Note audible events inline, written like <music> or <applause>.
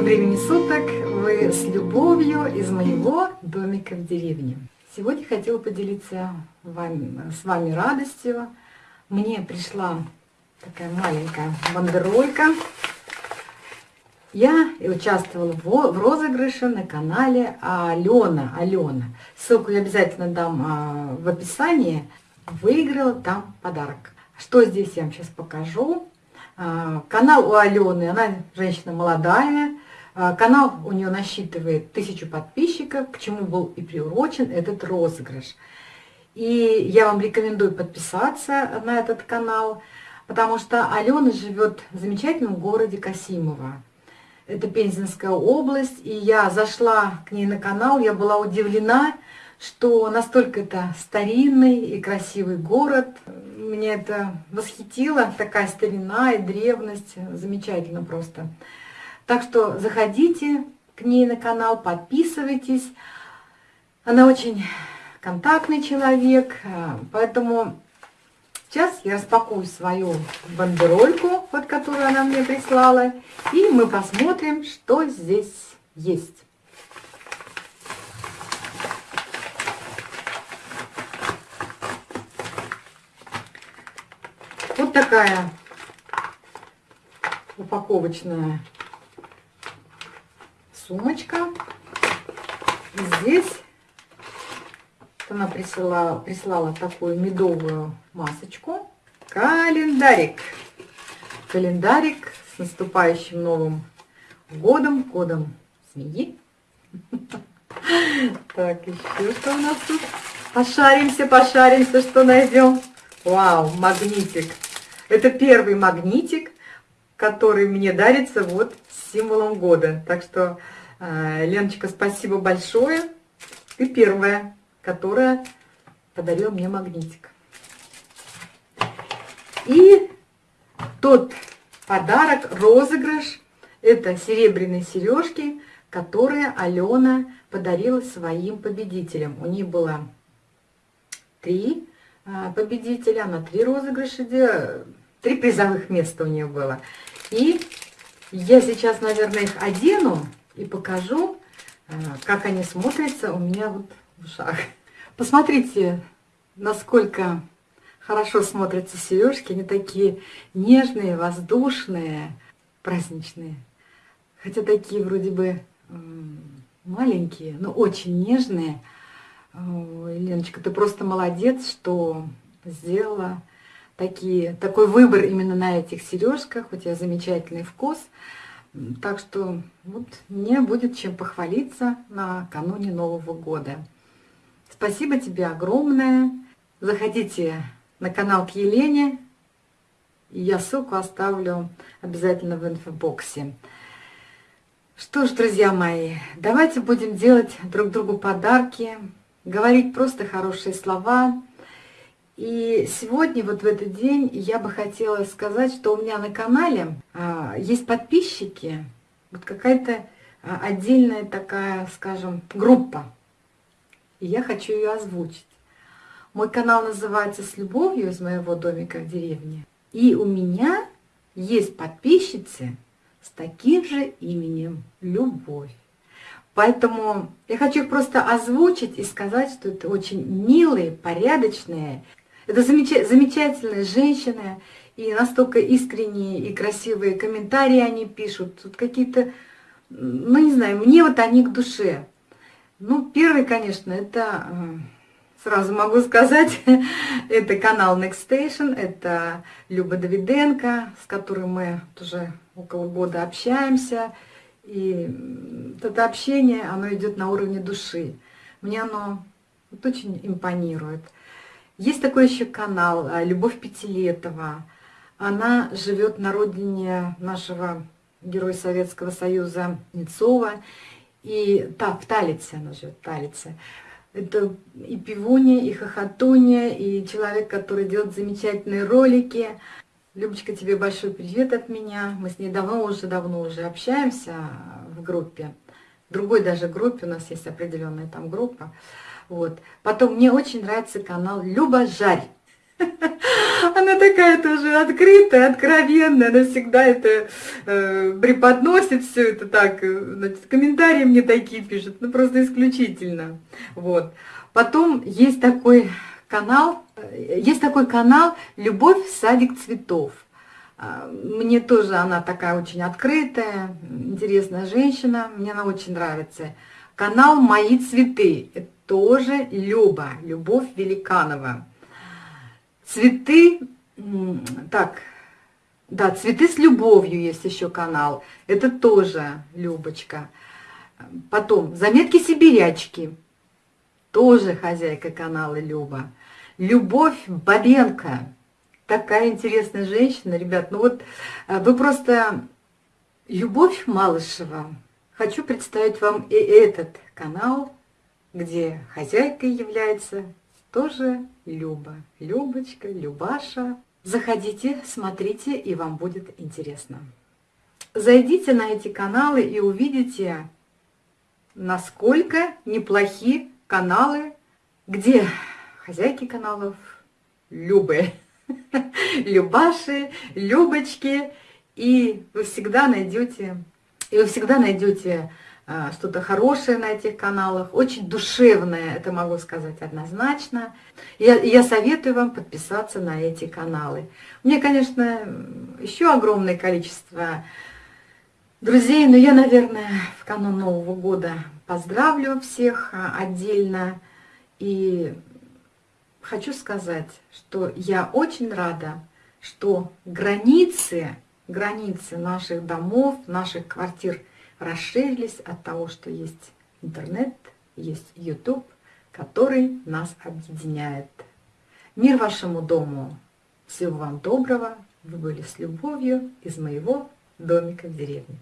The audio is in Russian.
Доброго времени суток! Вы с любовью из моего домика в деревне. Сегодня хотела поделиться вами, с вами радостью. Мне пришла такая маленькая бандеролька. Я участвовала в, розыгрыше на канале Алена. Алена. Ссылку я обязательно дам а, в описании. Выиграла там подарок. Что здесь я вам сейчас покажу. А, канал у Алены, она женщина молодая, канал у нее насчитывает тысячу подписчиков, к чему был и приурочен этот розыгрыш. И я вам рекомендую подписаться на этот канал, потому что Алена живет в замечательном городе Касимово. Это Пензенская область, и я зашла к ней на канал, я была удивлена, что настолько это старинный и красивый город. Меня это восхитило, такая старина и древность, замечательно просто. Так что заходите к ней на канал, подписывайтесь. Она очень контактный человек, поэтому сейчас я распакую свою бандерольку, вот которую она мне прислала, и мы посмотрим, что здесь есть. Вот такая упаковочная сумочка. здесь она прислала, прислала такую медовую масочку. Календарик. Календарик с наступающим Новым годом, годом змеи. <laughs> Так, еще что у нас тут? Пошаримся, пошаримся, что найдем. Вау, магнитик. Это первый магнитик, который мне дарится вот символом года. Так что, Леночка, спасибо большое. Ты первая, которая подарила мне магнитик. И тот подарок, розыгрыш, это серебряные сережки, которые Алена подарила своим победителям. У них было три а, победителя на три розыгрыша, три призовых места у нее было. И я сейчас, наверное, их одену и покажу, а, как они смотрятся у меня вот в ушах. Посмотрите, насколько хорошо смотрятся сережки. Они такие нежные, воздушные, праздничные. Хотя такие вроде бы маленькие, но очень нежные. Ой, Леночка, ты просто молодец, что сделала такие, такой выбор именно на этих сережках. У тебя замечательный вкус. Так что вот мне будет чем похвалиться накануне Нового года. Спасибо тебе огромное. Заходите на канал к Елене. Я ссылку оставлю обязательно в инфобоксе. Что ж, друзья мои, давайте будем делать друг другу подарки говорить просто хорошие слова. И сегодня, вот в этот день, я бы хотела сказать, что у меня на канале а, есть подписчики, вот какая-то а, отдельная такая, скажем, группа. И я хочу ее озвучить. Мой канал называется «С любовью» из моего домика в деревне. И у меня есть подписчицы с таким же именем «Любовь». Поэтому я хочу их просто озвучить и сказать, что это очень милые, порядочные, это замеч замечательные женщины, и настолько искренние и красивые комментарии они пишут. Тут какие-то, ну не знаю, мне вот они к душе. Ну, первый, конечно, это, э, сразу могу сказать, <laughs> это канал Next Station, это Люба Давиденко, с которой мы уже около года общаемся. И это общение, оно идет на уровне души. Мне оно вот очень импонирует. Есть такой еще канал а, «Любовь Пятилетова». Она живет на родине нашего героя Советского Союза Нецова. И та, в Талице она живет, Талице. Это и пивунья, и хохотунья, и человек, который делает замечательные ролики. Любочка, тебе большой привет от меня. Мы с ней давно уже, давно уже общаемся в группе. В другой даже группе, у нас есть определенная там группа. Вот. Потом мне очень нравится канал Люба Жарь. <laughs> Она такая тоже открытая, откровенная, она всегда это э, преподносит все это так, э, значит, комментарии мне такие пишет, ну просто исключительно. Вот. Потом есть такой канал, э, есть такой канал «Любовь в садик цветов». А, мне тоже она такая очень открытая, интересная женщина, мне она очень нравится. Канал «Мои цветы» – тоже Люба, Любовь Великанова. Цветы, так, да, цветы с любовью есть еще канал. Это тоже Любочка. Потом заметки сибирячки. Тоже хозяйка канала Люба. Любовь Бабенко. Такая интересная женщина, ребят. Ну вот э, вы просто... Любовь Малышева. Хочу представить вам и этот канал, где хозяйкой является тоже Люба. Любочка, Любаша. Заходите, смотрите, и вам будет интересно. Зайдите на эти каналы и увидите, насколько неплохи каналы, где хозяйки каналов Любы, <laughs> Любаши, Любочки, и вы всегда найдете, и вы всегда найдете что-то хорошее на этих каналах, очень душевное, это могу сказать однозначно. Я, я советую вам подписаться на эти каналы. Мне, конечно, еще огромное количество друзей, но я, наверное, в канун Нового года поздравлю всех а, отдельно. И хочу сказать, что я очень рада, что границы, границы наших домов, наших квартир – расширились от того, что есть интернет, есть YouTube, который нас объединяет. Мир вашему дому! Всего вам доброго! Вы были с любовью из моего домика в деревне.